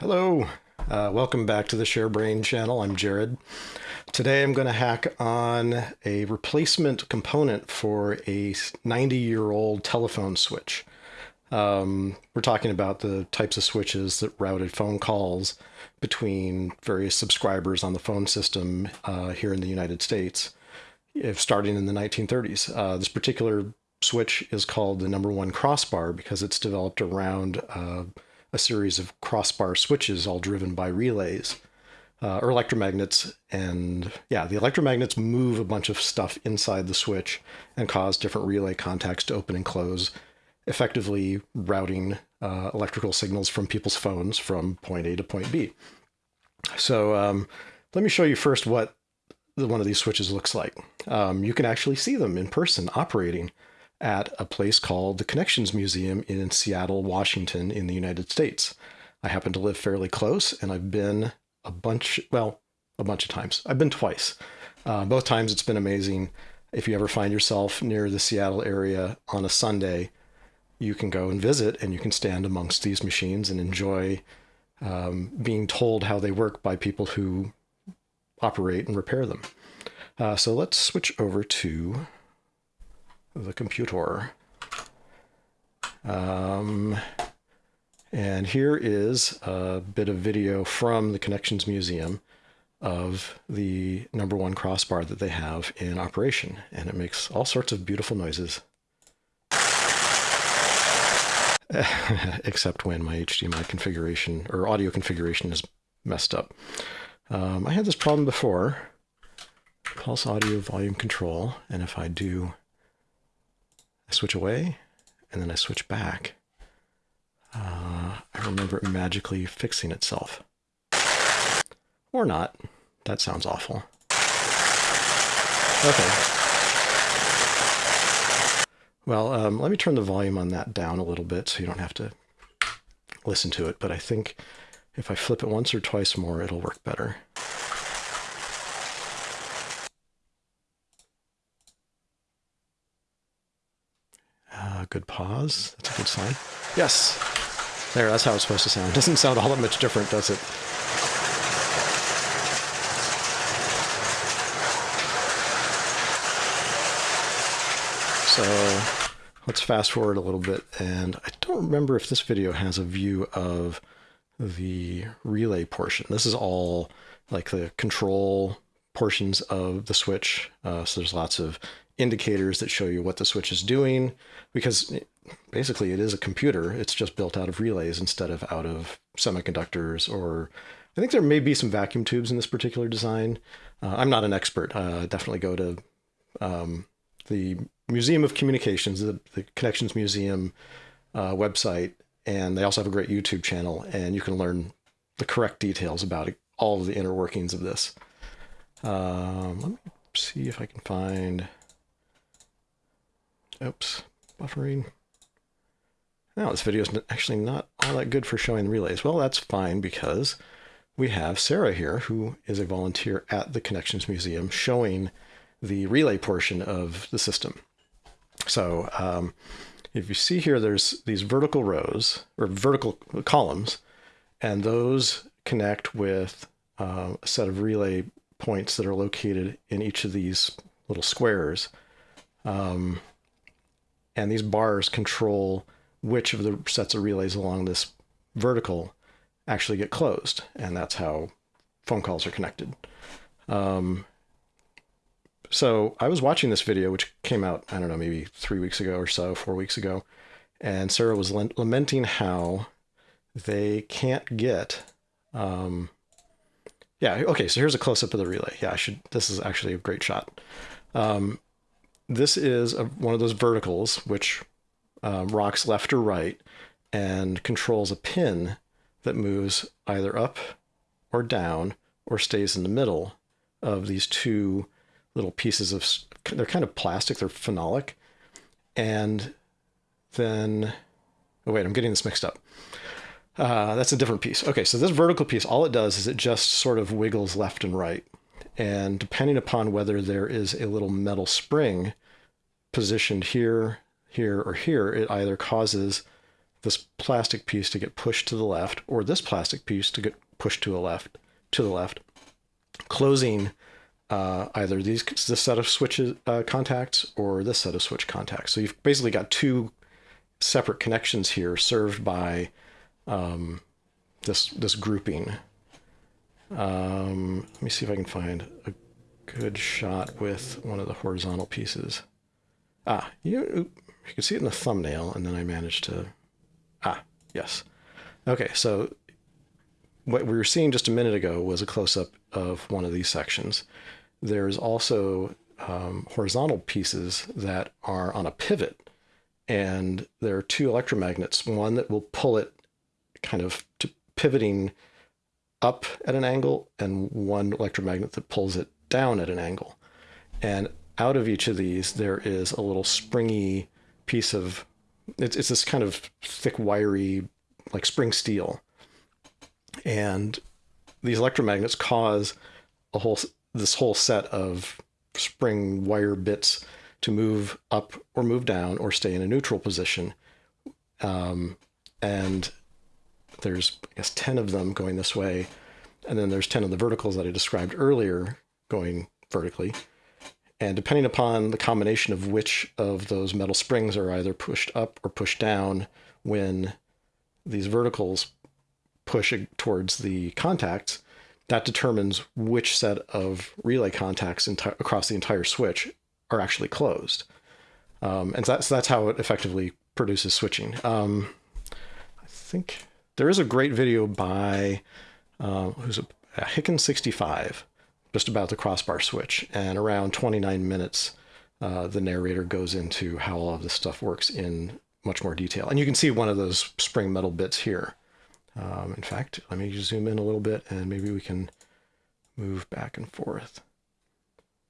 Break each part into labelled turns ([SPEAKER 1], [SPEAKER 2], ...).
[SPEAKER 1] Hello, uh, welcome back to the ShareBrain channel. I'm Jared. Today I'm going to hack on a replacement component for a 90 year old telephone switch. Um, we're talking about the types of switches that routed phone calls between various subscribers on the phone system uh, here in the United States, if starting in the 1930s. Uh, this particular switch is called the number one crossbar because it's developed around uh, a series of crossbar switches all driven by relays uh, or electromagnets. And yeah, the electromagnets move a bunch of stuff inside the switch and cause different relay contacts to open and close, effectively routing uh, electrical signals from people's phones from point A to point B. So um, let me show you first what one of these switches looks like. Um, you can actually see them in person operating at a place called the Connections Museum in Seattle, Washington, in the United States. I happen to live fairly close, and I've been a bunch, well, a bunch of times. I've been twice. Uh, both times it's been amazing. If you ever find yourself near the Seattle area on a Sunday, you can go and visit and you can stand amongst these machines and enjoy um, being told how they work by people who operate and repair them. Uh, so let's switch over to the computer. Um, and here is a bit of video from the Connections Museum of the number one crossbar that they have in operation. And it makes all sorts of beautiful noises. Except when my HDMI configuration or audio configuration is messed up. Um, I had this problem before. Pulse audio volume control. And if I do I switch away, and then I switch back. Uh, I remember it magically fixing itself. Or not. That sounds awful. Okay. Well, um, let me turn the volume on that down a little bit so you don't have to listen to it. But I think if I flip it once or twice more, it'll work better. Uh, good pause. That's a good sign. Yes. There, that's how it's supposed to sound. Doesn't sound all that much different, does it? So let's fast forward a little bit. And I don't remember if this video has a view of the relay portion. This is all like the control portions of the switch. Uh, so there's lots of indicators that show you what the switch is doing because basically it is a computer. It's just built out of relays instead of out of semiconductors or I think there may be some vacuum tubes in this particular design. Uh, I'm not an expert. Uh, definitely go to um, the Museum of Communications, the, the Connections Museum uh, website, and they also have a great YouTube channel, and you can learn the correct details about it, all of the inner workings of this. Um, let me see if I can find Oops, buffering. Now this video is actually not all that good for showing relays. Well, that's fine because we have Sarah here, who is a volunteer at the Connections Museum, showing the relay portion of the system. So um, if you see here, there's these vertical rows or vertical columns, and those connect with uh, a set of relay points that are located in each of these little squares. Um, and these bars control which of the sets of relays along this vertical actually get closed. And that's how phone calls are connected. Um, so I was watching this video, which came out, I don't know, maybe three weeks ago or so, four weeks ago. And Sarah was lamenting how they can't get, um, yeah, okay, so here's a close up of the relay. Yeah, I should, this is actually a great shot. Um, this is a, one of those verticals which um, rocks left or right and controls a pin that moves either up or down or stays in the middle of these two little pieces of they're kind of plastic they're phenolic and then oh wait i'm getting this mixed up uh, that's a different piece okay so this vertical piece all it does is it just sort of wiggles left and right and depending upon whether there is a little metal spring positioned here, here, or here, it either causes this plastic piece to get pushed to the left, or this plastic piece to get pushed to the left, to the left, closing uh, either these this set of switches uh, contacts or this set of switch contacts. So you've basically got two separate connections here served by um, this this grouping. Um, let me see if I can find a good shot with one of the horizontal pieces. Ah, you, you can see it in the thumbnail, and then I managed to... Ah, yes. Okay, so what we were seeing just a minute ago was a close-up of one of these sections. There's also um, horizontal pieces that are on a pivot, and there are two electromagnets, one that will pull it kind of to pivoting up at an angle, and one electromagnet that pulls it down at an angle. And out of each of these, there is a little springy piece of, it's, it's this kind of thick, wiry, like spring steel. And these electromagnets cause a whole, this whole set of spring wire bits to move up or move down or stay in a neutral position. Um, and there's, I guess, 10 of them going this way. And then there's 10 of the verticals that I described earlier going vertically. And depending upon the combination of which of those metal springs are either pushed up or pushed down when these verticals push towards the contacts, that determines which set of relay contacts across the entire switch are actually closed. Um, and that's, that's how it effectively produces switching. Um, I think there is a great video by uh, who's a, a Hicken65 just about the crossbar switch. And around 29 minutes, uh, the narrator goes into how all of this stuff works in much more detail. And you can see one of those spring metal bits here. Um, in fact, let me zoom in a little bit and maybe we can move back and forth.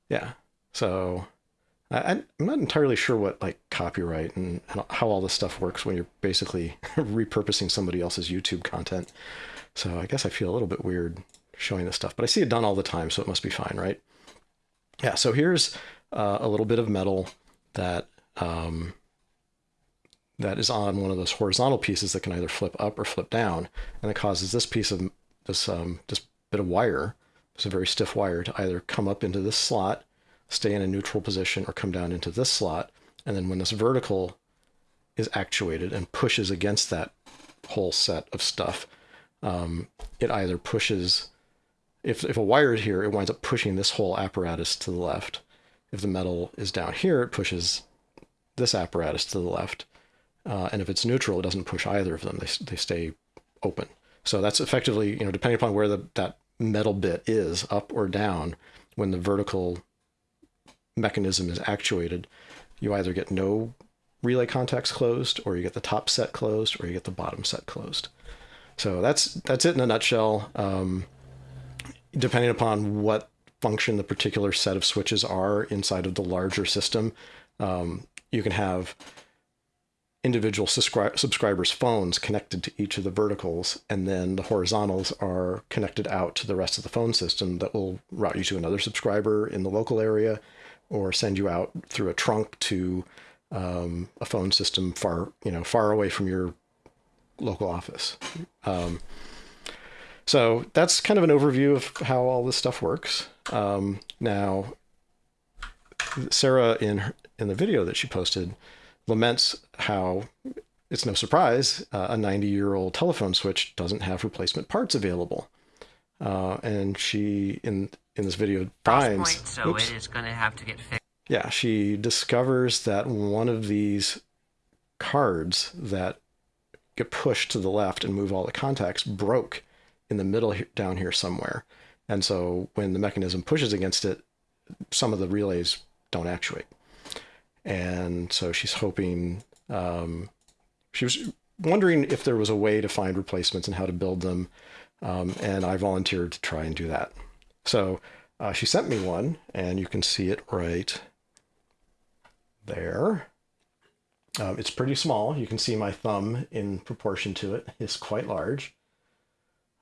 [SPEAKER 1] Yeah, so I, am not entirely sure what like copyright and how all this stuff works when you're basically repurposing somebody else's YouTube content. So I guess I feel a little bit weird showing this stuff, but I see it done all the time, so it must be fine, right? Yeah, so here's uh, a little bit of metal that um, that is on one of those horizontal pieces that can either flip up or flip down, and it causes this piece of this um, this bit of wire, it's a very stiff wire, to either come up into this slot, stay in a neutral position, or come down into this slot, and then when this vertical is actuated and pushes against that whole set of stuff, um, it either pushes if, if a wire is here, it winds up pushing this whole apparatus to the left. If the metal is down here, it pushes this apparatus to the left. Uh, and if it's neutral, it doesn't push either of them. They, they stay open. So that's effectively, you know, depending upon where the, that metal bit is, up or down, when the vertical mechanism is actuated, you either get no relay contacts closed, or you get the top set closed, or you get the bottom set closed. So that's that's it in a nutshell. Um, depending upon what function the particular set of switches are inside of the larger system, um, you can have individual subscri subscribers' phones connected to each of the verticals, and then the horizontals are connected out to the rest of the phone system that will route you to another subscriber in the local area or send you out through a trunk to um, a phone system far, you know, far away from your local office. Um, so that's kind of an overview of how all this stuff works. Um, now, Sarah in her, in the video that she posted laments how it's no surprise uh, a 90 year old telephone switch doesn't have replacement parts available. Uh, and she in in this video
[SPEAKER 2] point, so oops, it is going to have to get fixed.
[SPEAKER 1] Yeah, she discovers that one of these cards that get pushed to the left and move all the contacts broke in the middle here, down here somewhere. And so when the mechanism pushes against it, some of the relays don't actuate. And so she's hoping, um, she was wondering if there was a way to find replacements and how to build them. Um, and I volunteered to try and do that. So uh, she sent me one, and you can see it right there. Um, it's pretty small. You can see my thumb in proportion to it is quite large.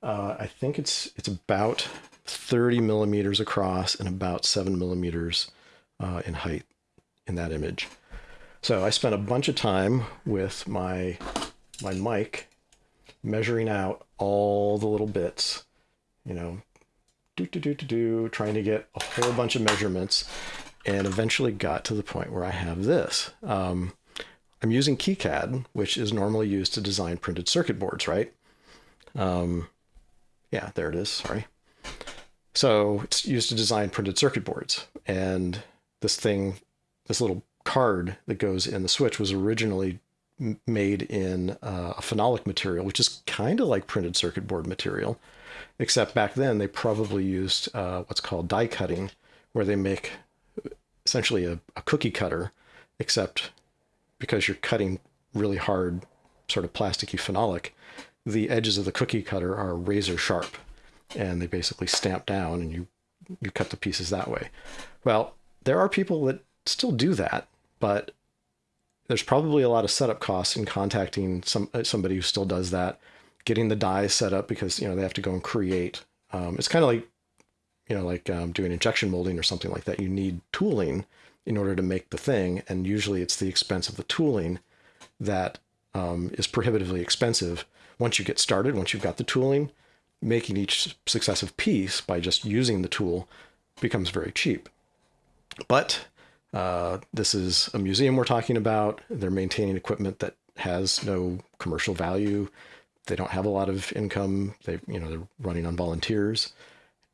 [SPEAKER 1] Uh, I think it's it's about 30 millimeters across and about seven millimeters uh, in height in that image. So I spent a bunch of time with my my mic, measuring out all the little bits, you know, do do do do do, trying to get a whole bunch of measurements, and eventually got to the point where I have this. Um, I'm using KiCad, which is normally used to design printed circuit boards, right? Um, yeah, there it is. Sorry. So it's used to design printed circuit boards, and this thing, this little card that goes in the switch, was originally made in uh, a phenolic material, which is kind of like printed circuit board material, except back then they probably used uh, what's called die cutting, where they make essentially a, a cookie cutter, except because you're cutting really hard, sort of plasticky phenolic, the edges of the cookie cutter are razor sharp, and they basically stamp down, and you you cut the pieces that way. Well, there are people that still do that, but there's probably a lot of setup costs in contacting some somebody who still does that, getting the dies set up because you know they have to go and create. Um, it's kind of like you know like um, doing injection molding or something like that. You need tooling in order to make the thing, and usually it's the expense of the tooling that um, is prohibitively expensive. Once you get started, once you've got the tooling, making each successive piece by just using the tool becomes very cheap. But uh, this is a museum we're talking about. They're maintaining equipment that has no commercial value. They don't have a lot of income. They, you know, they're running on volunteers,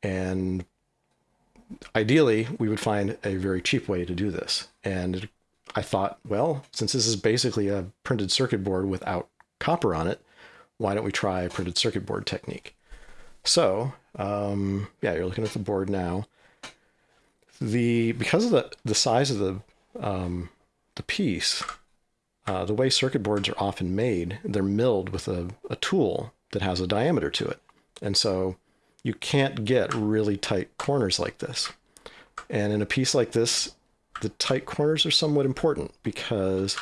[SPEAKER 1] and ideally, we would find a very cheap way to do this. And I thought, well, since this is basically a printed circuit board without copper on it, why don't we try a printed circuit board technique? So, um, yeah, you're looking at the board now. The because of the the size of the um, the piece, uh, the way circuit boards are often made, they're milled with a, a tool that has a diameter to it, and so you can't get really tight corners like this. And in a piece like this, the tight corners are somewhat important because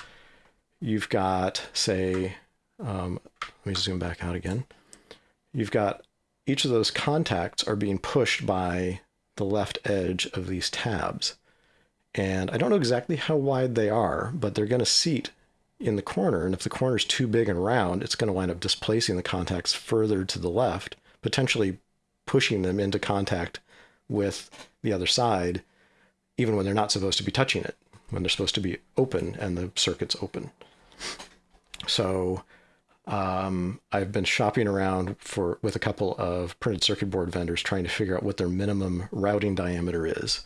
[SPEAKER 1] you've got, say, um, let me zoom back out again. You've got each of those contacts are being pushed by the left edge of these tabs. And I don't know exactly how wide they are, but they're going to seat in the corner. And if the corner is too big and round, it's going to wind up displacing the contacts further to the left, potentially pushing them into contact with the other side, even when they're not supposed to be touching it, when they're supposed to be open and the circuit's open. So um, I've been shopping around for with a couple of printed circuit board vendors trying to figure out what their minimum routing diameter is.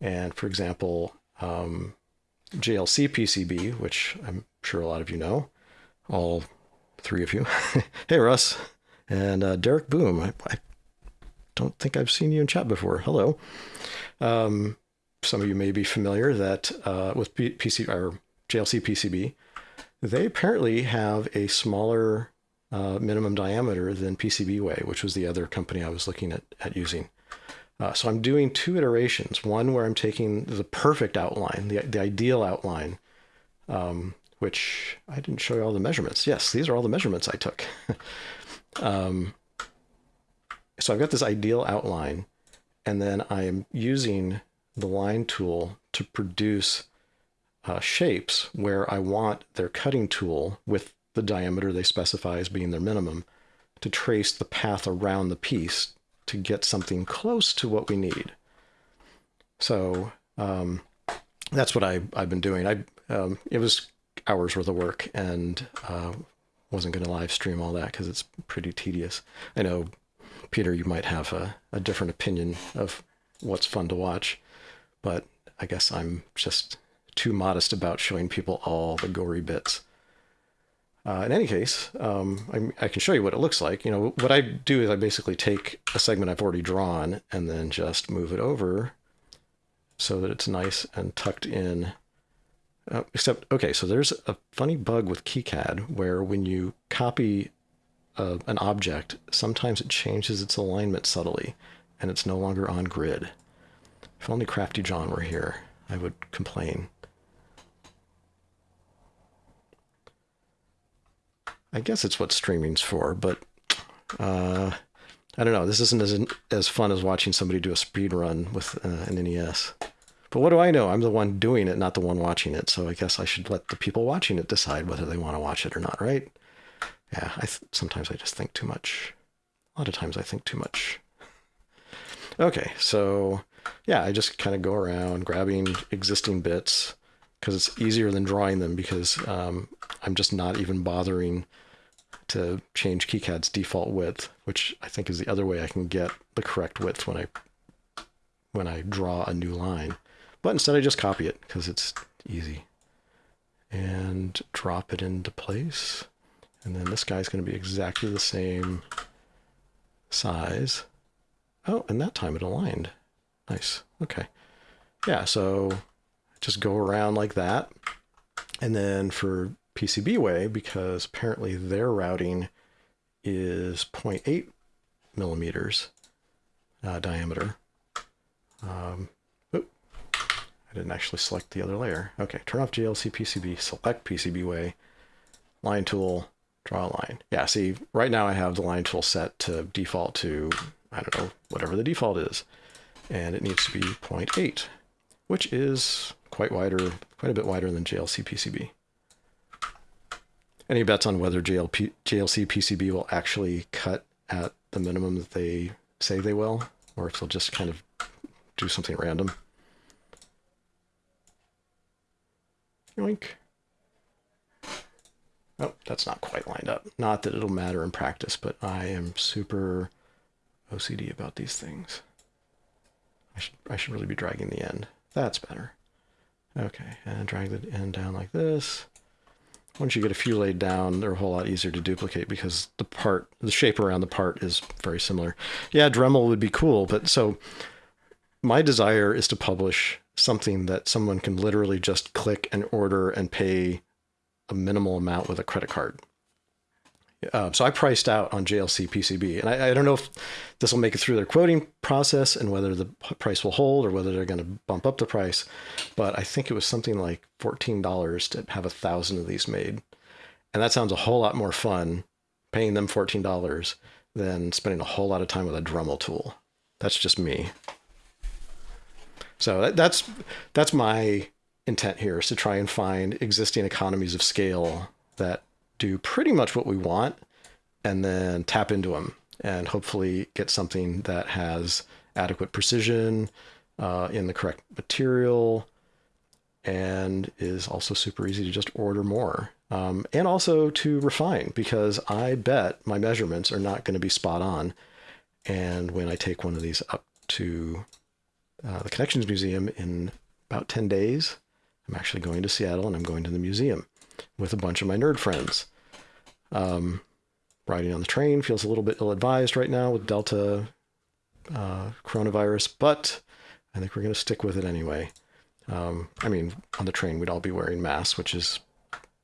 [SPEAKER 1] And for example, um, JLC PCB, which I'm sure a lot of you know, all three of you. hey, Russ. And uh, Derek Boom. I, I, don't think I've seen you in chat before. Hello. Um, some of you may be familiar that uh, with PC or JLC PCB, they apparently have a smaller uh, minimum diameter than PCBWay, which was the other company I was looking at, at using. Uh, so I'm doing two iterations. One where I'm taking the perfect outline, the, the ideal outline, um, which I didn't show you all the measurements. Yes, these are all the measurements I took. um, so I've got this ideal outline, and then I am using the line tool to produce uh, shapes where I want their cutting tool with the diameter they specify as being their minimum to trace the path around the piece to get something close to what we need. So um, that's what I, I've been doing. I um, it was hours worth of work and uh, wasn't going to live stream all that because it's pretty tedious. I know Peter, you might have a, a different opinion of what's fun to watch, but I guess I'm just too modest about showing people all the gory bits. Uh, in any case, um, I, I, can show you what it looks like. You know, what I do is I basically take a segment I've already drawn and then just move it over so that it's nice and tucked in. Uh, except, okay, so there's a funny bug with KiCad where when you copy a, an object, sometimes it changes its alignment subtly and it's no longer on grid. If only Crafty John were here, I would complain. I guess it's what streaming's for, but uh, I don't know. This isn't as as fun as watching somebody do a speed run with uh, an NES. But what do I know? I'm the one doing it, not the one watching it. So I guess I should let the people watching it decide whether they want to watch it or not, right? Yeah, I sometimes I just think too much. A lot of times I think too much. Okay, so yeah, I just kind of go around grabbing existing bits because it's easier than drawing them because um, I'm just not even bothering to change KiCad's default width, which I think is the other way I can get the correct width when I when I draw a new line. But instead I just copy it because it's easy. And drop it into place. And then this guy's going to be exactly the same size. Oh, and that time it aligned. Nice. Okay. Yeah, so just go around like that. And then for PCBWay, because apparently their routing is 0.8 millimeters uh, diameter. Um, oop, I didn't actually select the other layer. Okay, turn off JLC PCB, select PCBWay, line tool, draw a line. Yeah, see, right now I have the line tool set to default to, I don't know, whatever the default is. And it needs to be 0.8, which is quite wider, quite a bit wider than JLC PCB. Any bets on whether JLP, JLC PCB will actually cut at the minimum that they say they will, or if they'll just kind of do something random? Yoink. Oh, that's not quite lined up. Not that it'll matter in practice, but I am super OCD about these things. I should, I should really be dragging the end. That's better. Okay, and drag the end down like this. Once you get a few laid down, they're a whole lot easier to duplicate because the part, the shape around the part is very similar. Yeah, Dremel would be cool, but so my desire is to publish something that someone can literally just click and order and pay a minimal amount with a credit card. Uh, so I priced out on JLC PCB, and I, I, don't know if this will make it through their quoting process and whether the price will hold or whether they're going to bump up the price. But I think it was something like fourteen dollars to have a thousand of these made, and that sounds a whole lot more fun paying them fourteen dollars than spending a whole lot of time with a Dremel tool. That's just me. So that, that's that's my intent here is to try and find existing economies of scale that do pretty much what we want and then tap into them and hopefully get something that has adequate precision uh, in the correct material and is also super easy to just order more um, and also to refine because I bet my measurements are not going to be spot on. And when I take one of these up to uh, the Connections Museum in about 10 days, I'm actually going to Seattle and I'm going to the museum with a bunch of my nerd friends. Um, riding on the train feels a little bit ill advised right now with Delta uh, coronavirus, but I think we're going to stick with it anyway. Um, I mean, on the train, we'd all be wearing masks, which is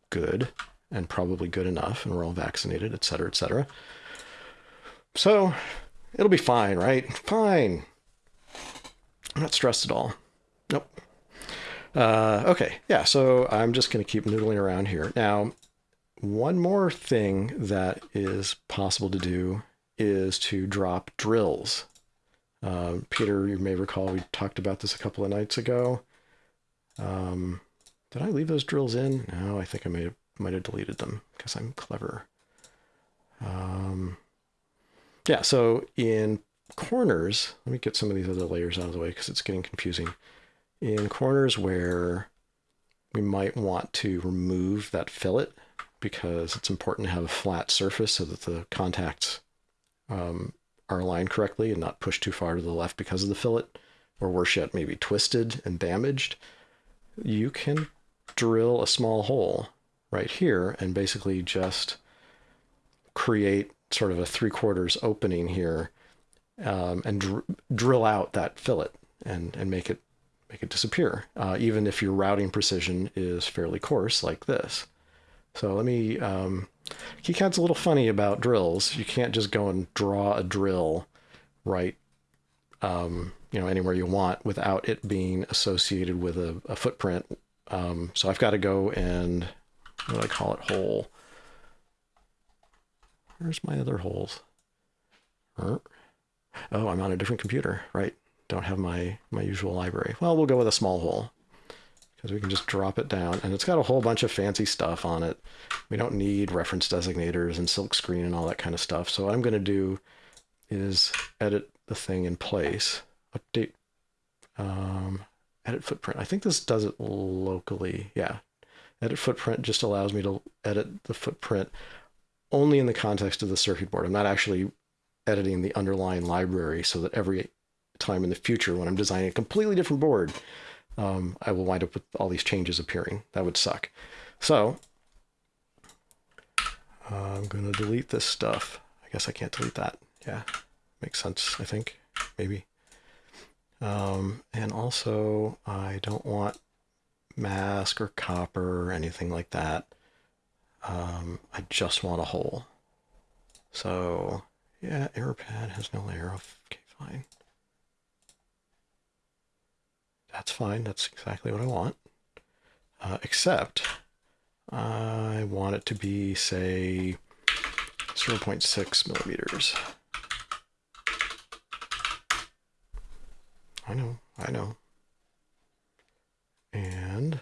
[SPEAKER 1] good and probably good enough, and we're all vaccinated, et cetera, et cetera. So it'll be fine, right? Fine. I'm not stressed at all. Nope. Uh, okay, yeah, so I'm just going to keep noodling around here. Now, one more thing that is possible to do is to drop drills. Uh, Peter, you may recall we talked about this a couple of nights ago. Um, did I leave those drills in? No, I think I may have, might have deleted them because I'm clever. Um, yeah, so in corners, let me get some of these other layers out of the way because it's getting confusing. In corners where we might want to remove that fillet because it's important to have a flat surface so that the contacts um, are aligned correctly and not pushed too far to the left because of the fillet, or worse yet, maybe twisted and damaged, you can drill a small hole right here and basically just create sort of a three quarters opening here um, and dr drill out that fillet and, and make it make it disappear, uh, even if your routing precision is fairly coarse like this. So let me, um, KiCad's a little funny about drills. You can't just go and draw a drill right, um, you know, anywhere you want without it being associated with a, a footprint. Um, so I've got to go and, what do I call it, hole. Where's my other holes? Oh, I'm on a different computer, right? Don't have my, my usual library. Well, we'll go with a small hole because we can just drop it down and it's got a whole bunch of fancy stuff on it. We don't need reference designators and silkscreen and all that kind of stuff. So what I'm going to do is edit the thing in place, update, um, edit footprint. I think this does it locally. Yeah. Edit footprint just allows me to edit the footprint only in the context of the circuit board. I'm not actually editing the underlying library so that every time in the future when I'm designing a completely different board, um, I will wind up with all these changes appearing. That would suck. So uh, I'm going to delete this stuff. I guess I can't delete that. Yeah, makes sense, I think, maybe. Um, and also, I don't want mask or copper or anything like that. Um, I just want a hole. So, yeah, AeroPad has no layer. Okay, fine. That's fine. That's exactly what I want. Uh, except I want it to be, say, 0.6 millimeters. I know, I know. And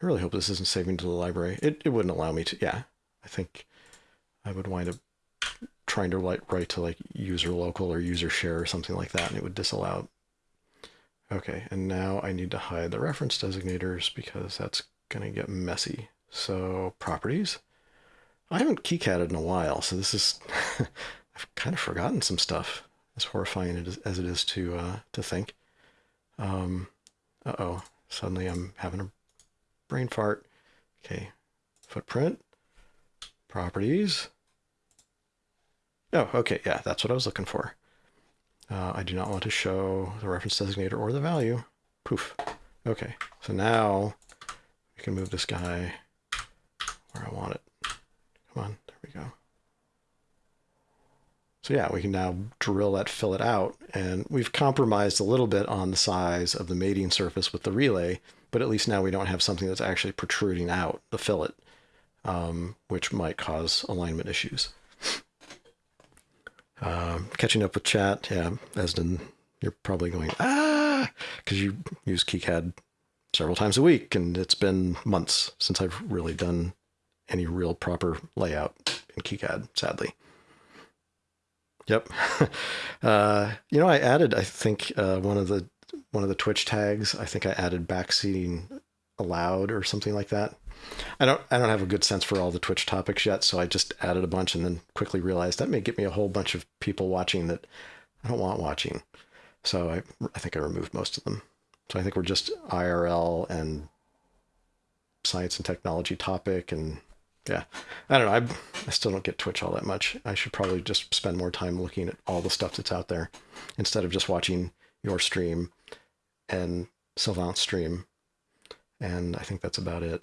[SPEAKER 1] I really hope this isn't saving to the library. It, it wouldn't allow me to, yeah. I think I would wind up trying to write, write to like user local or user share or something like that, and it would disallow Okay, and now I need to hide the reference designators because that's going to get messy. So properties. I haven't keycatted in a while, so this is, I've kind of forgotten some stuff, as horrifying as it is to, uh, to think. Um, uh-oh, suddenly I'm having a brain fart. Okay, footprint, properties. Oh, okay, yeah, that's what I was looking for. Uh, I do not want to show the reference designator or the value. Poof. Okay, so now we can move this guy where I want it. Come on, there we go. So yeah, we can now drill that fillet out, and we've compromised a little bit on the size of the mating surface with the relay, but at least now we don't have something that's actually protruding out the fillet, um, which might cause alignment issues. Um, catching up with chat, yeah, Esden, you're probably going, ah, because you use KiCad several times a week, and it's been months since I've really done any real proper layout in KiCad, sadly. Yep. uh, you know, I added, I think, uh, one of the one of the Twitch tags. I think I added backseating allowed or something like that. I don't I don't have a good sense for all the Twitch topics yet, so I just added a bunch and then quickly realized that may get me a whole bunch of people watching that I don't want watching. So I I think I removed most of them. So I think we're just IRL and science and technology topic and yeah. I don't know. I I still don't get Twitch all that much. I should probably just spend more time looking at all the stuff that's out there instead of just watching your stream and Sylvant's stream. And I think that's about it.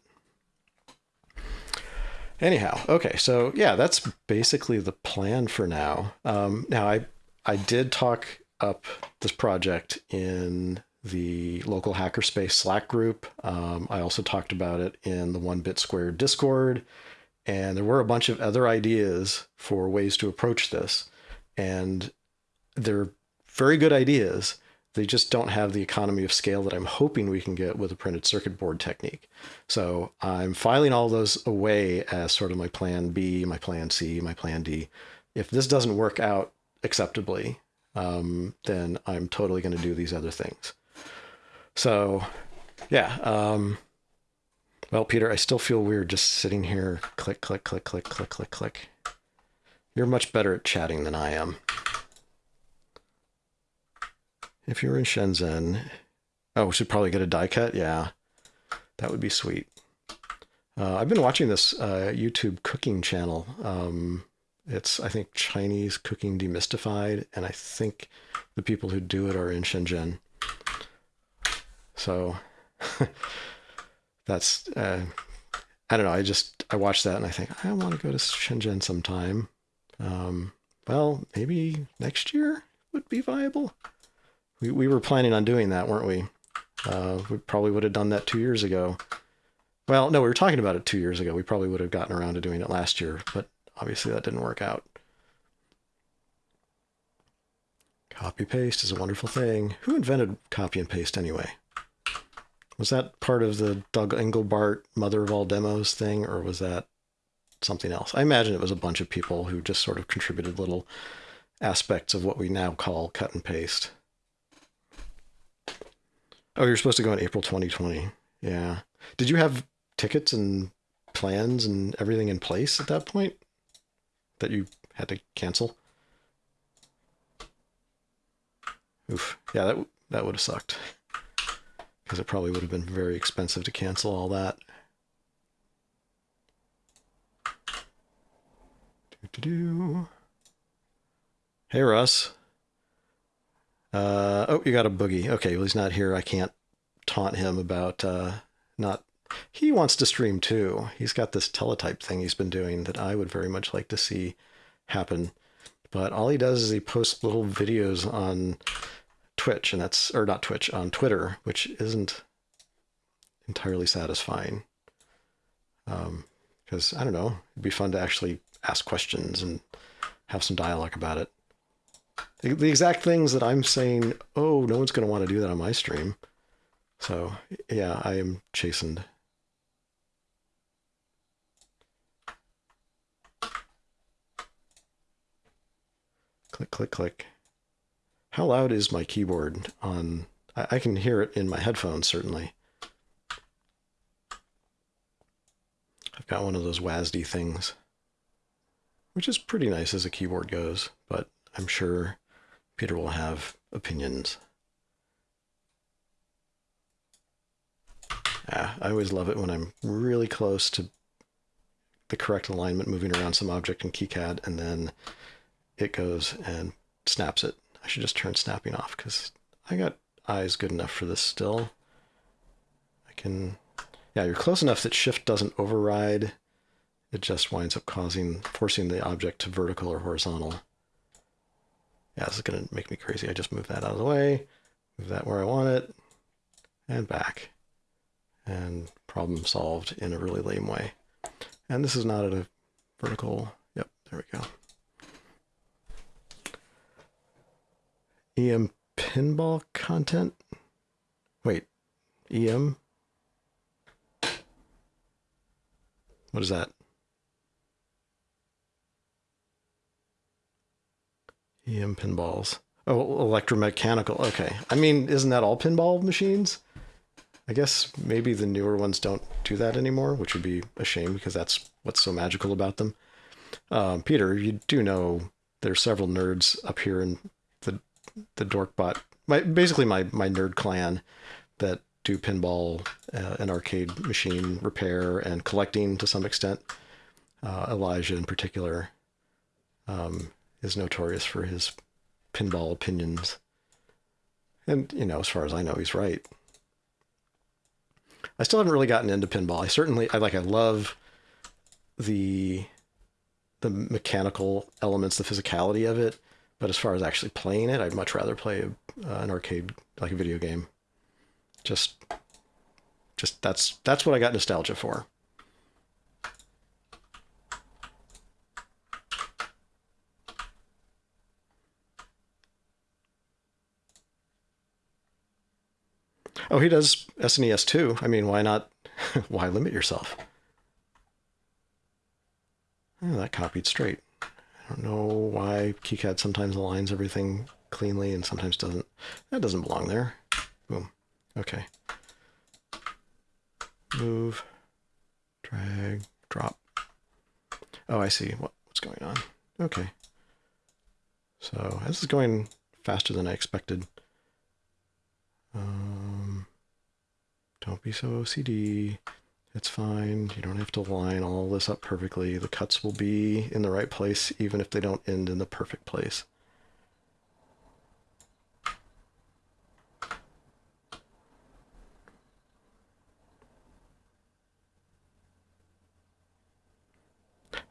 [SPEAKER 1] Anyhow, okay, so yeah, that's basically the plan for now. Um, now, I I did talk up this project in the local hackerspace Slack group. Um, I also talked about it in the One Bit Squared Discord, and there were a bunch of other ideas for ways to approach this, and they're very good ideas. They just don't have the economy of scale that I'm hoping we can get with a printed circuit board technique. So I'm filing all those away as sort of my plan B, my plan C, my plan D. If this doesn't work out acceptably, um, then I'm totally going to do these other things. So yeah. Um, well, Peter, I still feel weird just sitting here, click, click, click, click, click, click, click. You're much better at chatting than I am if you're in Shenzhen, oh, we should probably get a die cut. Yeah, that would be sweet. Uh, I've been watching this uh, YouTube cooking channel. Um, it's, I think, Chinese cooking demystified, and I think the people who do it are in Shenzhen. So that's, uh, I don't know. I just, I watch that and I think, I want to go to Shenzhen sometime. Um, well, maybe next year would be viable. We, we were planning on doing that, weren't we? Uh, we probably would have done that two years ago. Well, no, we were talking about it two years ago. We probably would have gotten around to doing it last year, but obviously that didn't work out. Copy paste is a wonderful thing. Who invented copy and paste anyway? Was that part of the Doug Engelbart Mother of All Demos thing, or was that something else? I imagine it was a bunch of people who just sort of contributed little aspects of what we now call cut and paste. Oh, you're supposed to go in April 2020. Yeah. Did you have tickets and plans and everything in place at that point that you had to cancel? Oof. Yeah, that that would have sucked. Because it probably would have been very expensive to cancel all that. Hey, Russ. Uh, oh, you got a boogie. Okay, well, he's not here. I can't taunt him about uh, not. He wants to stream too. He's got this teletype thing he's been doing that I would very much like to see happen. But all he does is he posts little videos on Twitch, and that's or not Twitch on Twitter, which isn't entirely satisfying. Because um, I don't know, it'd be fun to actually ask questions and have some dialogue about it. The, the exact things that I'm saying, oh, no one's going to want to do that on my stream. So yeah, I am chastened. Click, click, click. How loud is my keyboard on? I, I can hear it in my headphones, certainly. I've got one of those WASD things, which is pretty nice as a keyboard goes, but I'm sure Peter will have opinions. Yeah, I always love it when I'm really close to the correct alignment moving around some object in KiCad and then it goes and snaps it. I should just turn snapping off because I got eyes good enough for this still. I can, yeah, you're close enough that shift doesn't override. It just winds up causing, forcing the object to vertical or horizontal. Yeah, this is going to make me crazy. I just move that out of the way, move that where I want it, and back. And problem solved in a really lame way. And this is not at a vertical. Yep, there we go. EM pinball content? Wait, EM? What is that? EM pinballs. Oh, electromechanical. Okay. I mean, isn't that all pinball machines? I guess maybe the newer ones don't do that anymore, which would be a shame because that's what's so magical about them. Um, Peter, you do know there's several nerds up here in the the Dorkbot, my basically my my nerd clan that do pinball uh, and arcade machine repair and collecting to some extent. Uh, Elijah in particular um, is notorious for his pinball opinions. And, you know, as far as I know, he's right. I still haven't really gotten into pinball. I certainly, I like, I love the the mechanical elements, the physicality of it. But as far as actually playing it, I'd much rather play a, uh, an arcade, like a video game. Just, just that's that's what I got nostalgia for. Oh, he does SNES too. I mean, why not? why limit yourself? Oh, that copied straight. I don't know why KiCad sometimes aligns everything cleanly and sometimes doesn't. That doesn't belong there. Boom. Okay. Move, drag, drop. Oh, I see what, what's going on. Okay. So this is going faster than I expected. Um, don't be so OCD. It's fine. You don't have to line all this up perfectly. The cuts will be in the right place even if they don't end in the perfect place.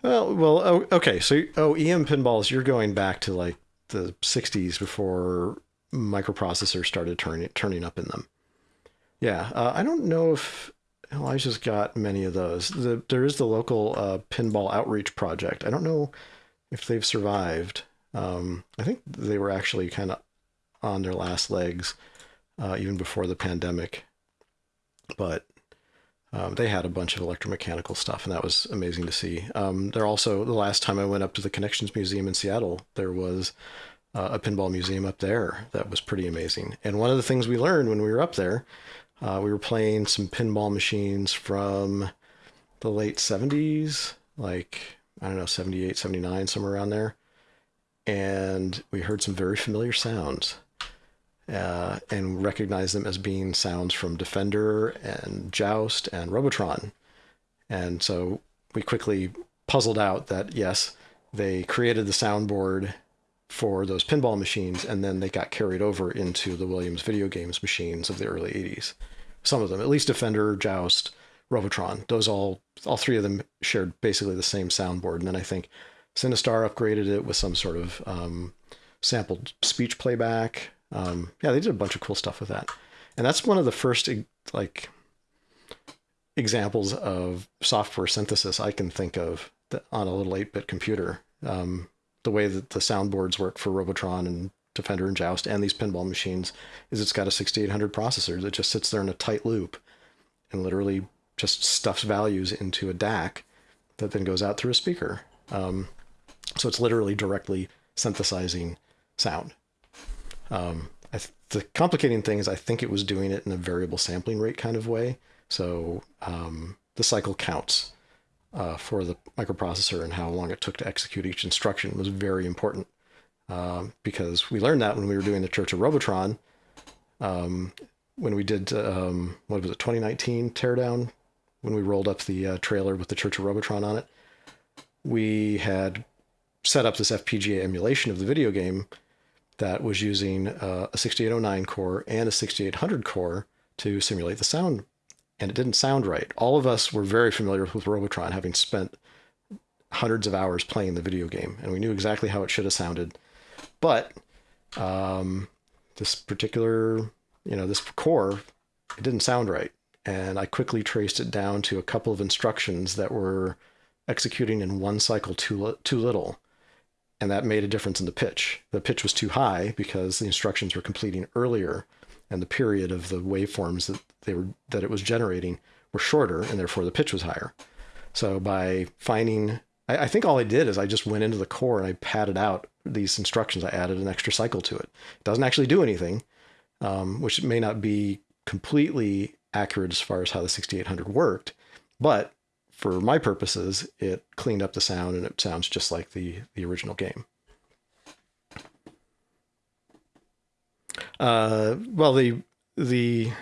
[SPEAKER 1] Well, well, oh, okay. So, oh, EM pinballs, you're going back to like the 60s before microprocessors started turning turning up in them. Yeah, uh, I don't know if Elijah's got many of those. The, there is the local uh, pinball outreach project. I don't know if they've survived. Um, I think they were actually kind of on their last legs uh, even before the pandemic. but um, they had a bunch of electromechanical stuff, and that was amazing to see. Um, they're also the last time I went up to the Connections Museum in Seattle, there was uh, a pinball museum up there that was pretty amazing. And one of the things we learned when we were up there, uh, we were playing some pinball machines from the late 70s, like I don't know, 78, 79, somewhere around there. And we heard some very familiar sounds uh, and recognized them as being sounds from Defender and Joust and Robotron. And so we quickly puzzled out that yes, they created the soundboard for those pinball machines and then they got carried over into the Williams video games machines of the early 80s. Some of them, at least Defender, Joust, Robotron, those all all three of them shared basically the same soundboard. And then I think Sinistar upgraded it with some sort of um, sampled speech playback. Um, yeah, they did a bunch of cool stuff with that. And that's one of the first like examples of software synthesis I can think of on a little 8-bit computer. Um, the way that the soundboards work for Robotron and Defender and Joust and these pinball machines is it's got a 6800 processor that just sits there in a tight loop and literally just stuffs values into a DAC that then goes out through a speaker. Um, so it's literally directly synthesizing sound. Um, th- the complicating thing is I think it was doing it in a variable sampling rate kind of way. So um, the cycle counts uh, for the microprocessor and how long it took to execute each instruction was very important. Uh, because we learned that when we were doing the Church of Robotron, um, when we did um, what was it 2019 teardown when we rolled up the uh, trailer with the Church of Robotron on it, we had set up this FPGA emulation of the video game that was using uh, a 6809 core and a 6800 core to simulate the sound, and it didn't sound right. All of us were very familiar with Robotron, having spent hundreds of hours playing the video game, and we knew exactly how it should have sounded. But um, this particular, you know, this core, it didn't sound right and I quickly traced it down to a couple of instructions that were executing in one cycle too, too little. And that made a difference in the pitch. The pitch was too high because the instructions were completing earlier and the period of the waveforms that they were that it was generating were shorter and therefore the pitch was higher. So by finding I, I think all I did is I just went into the core and I padded out these instructions. I added an extra cycle to it. It doesn't actually do anything, um, which may not be completely accurate as far as how the 6800 worked, but for my purposes, it cleaned up the sound and it sounds just like the, the original game. Uh, well, the the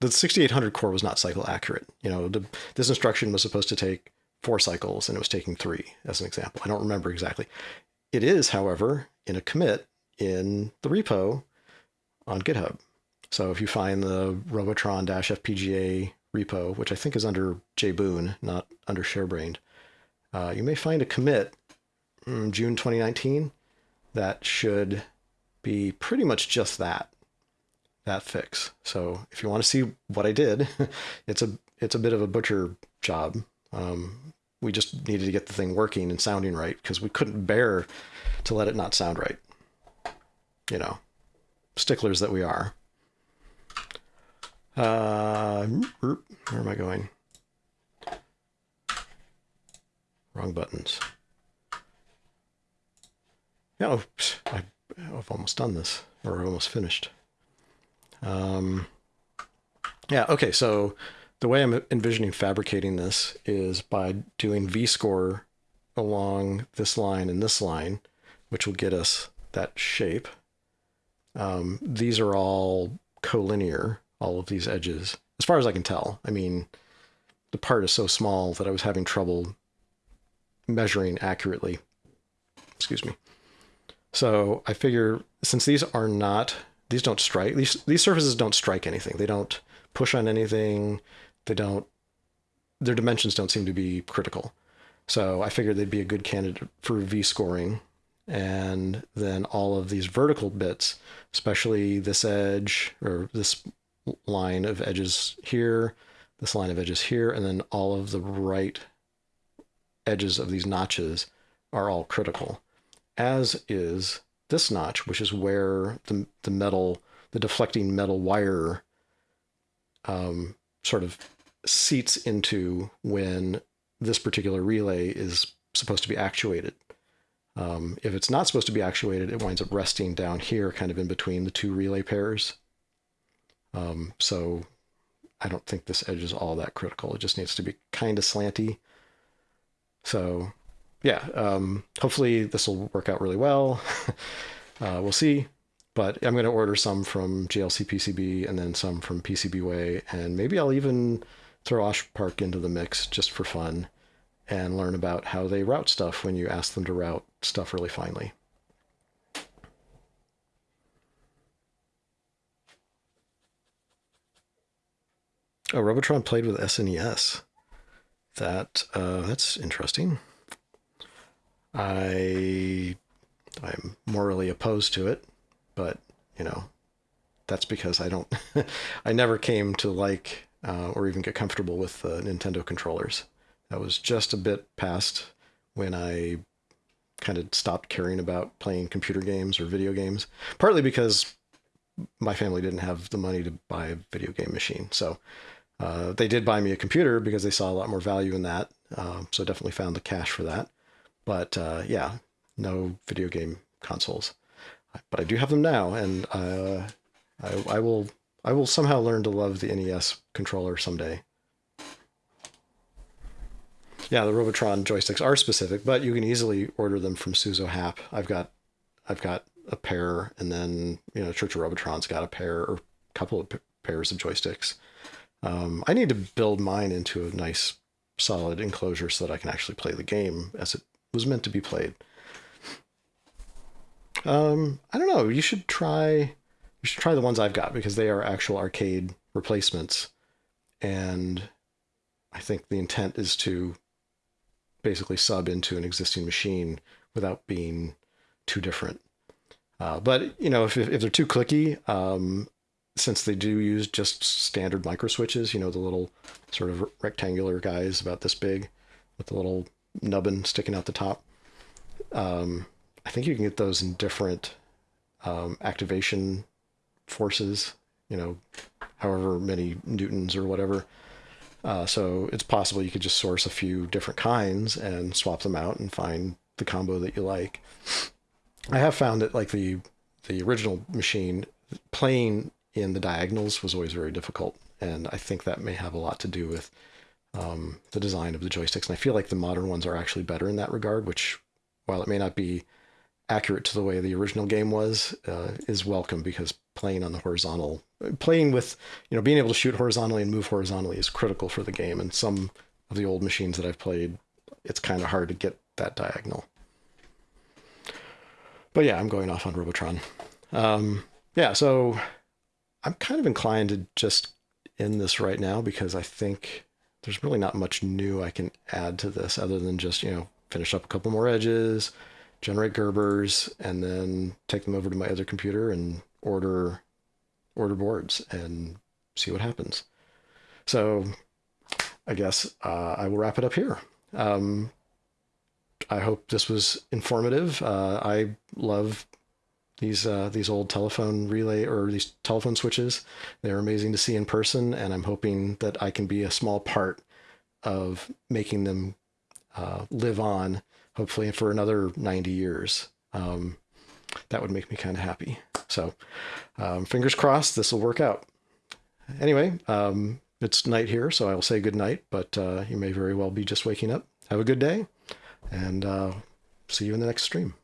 [SPEAKER 1] the 6800 core was not cycle accurate. You know, the, this instruction was supposed to take four cycles and it was taking three, as an example. I don't remember exactly. It is, however, in a commit in the repo on GitHub. So if you find the Robotron-FPGA repo, which I think is under jboone, not under ShareBrained, uh, you may find a commit June 2019 that should be pretty much just that, that fix. So if you want to see what I did, it's a it's a bit of a butcher job. Um, we just needed to get the thing working and sounding right because we couldn't bear to let it not sound right. You know, sticklers that we are. Uh, where am I going? Wrong buttons. Oh, I, have almost done this, or almost finished. Um, yeah, okay, so the way I'm envisioning fabricating this is by doing V-score along this line and this line, which will get us that shape. Um, these are all collinear, all of these edges, as far as I can tell. I mean, the part is so small that I was having trouble measuring accurately. Excuse me. So I figure since these are not, these don't strike, these, these surfaces don't strike anything. They don't push on anything. They don't, their dimensions don't seem to be critical. So I figured they'd be a good candidate for V scoring. And then all of these vertical bits, especially this edge or this line of edges here, this line of edges here, and then all of the right edges of these notches are all critical, as is this notch, which is where the, the metal, the deflecting metal wire um, sort of seats into when this particular relay is supposed to be actuated. Um, if it's not supposed to be actuated, it winds up resting down here, kind of in between the two relay pairs. Um, so I don't think this edge is all that critical. It just needs to be kind of slanty. So yeah, um, hopefully this will work out really well. uh, we'll see. But I'm going to order some from JLC PCB and then some from PCBWay, and maybe I'll even throw OshPark into the mix just for fun and learn about how they route stuff when you ask them to route stuff really finely. Oh, Robotron played with SNES. That uh, that's interesting. I I'm morally opposed to it, but you know, that's because I don't I never came to like uh, or even get comfortable with uh, Nintendo controllers. That was just a bit past when I kind of stopped caring about playing computer games or video games, partly because my family didn't have the money to buy a video game machine. So uh, they did buy me a computer because they saw a lot more value in that. Uh, so definitely found the cash for that. But uh, yeah, no video game consoles. But I do have them now, and uh, I, I will I will somehow learn to love the NES controller someday. Yeah, the Robotron joysticks are specific, but you can easily order them from Suzo Happ. I've got I've got a pair, and then you know Church of Robotron's got a pair or a couple of pairs of joysticks. Um, I need to build mine into a nice solid enclosure so that I can actually play the game as it was meant to be played. Um, I don't know. You should try. You should try the ones I've got because they are actual arcade replacements, and I think the intent is to basically sub into an existing machine without being too different. Uh, but you know, if if they're too clicky, um, since they do use just standard micro switches, you know, the little sort of rectangular guys about this big with the little nubbin sticking out the top. Um, I think you can get those in different um, activation forces, you know, however many newtons or whatever. Uh, so it's possible you could just source a few different kinds and swap them out and find the combo that you like. I have found that like the the original machine playing in the diagonals was always very difficult, and I think that may have a lot to do with um, the design of the joysticks. And I feel like the modern ones are actually better in that regard, which, while it may not be accurate to the way the original game was, uh, is welcome because playing on the horizontal, playing with, you know, being able to shoot horizontally and move horizontally is critical for the game. And some of the old machines that I've played, it's kind of hard to get that diagonal. But yeah, I'm going off on Robotron. Um, yeah, so I'm kind of inclined to just end this right now because I think there's really not much new I can add to this other than just, you know, finish up a couple more edges, generate Gerbers, and then take them over to my other computer and order order boards and see what happens. So I guess uh, I will wrap it up here. Um, I hope this was informative. Uh, I love these uh, these old telephone relay or these telephone switches. They're amazing to see in person, and I'm hoping that I can be a small part of making them uh, live on, hopefully for another 90 years. Um, that would make me kind of happy. So, um, fingers crossed, this will work out. Anyway, um, it's night here, so I will say good night, but uh, you may very well be just waking up. Have a good day, and uh, see you in the next stream.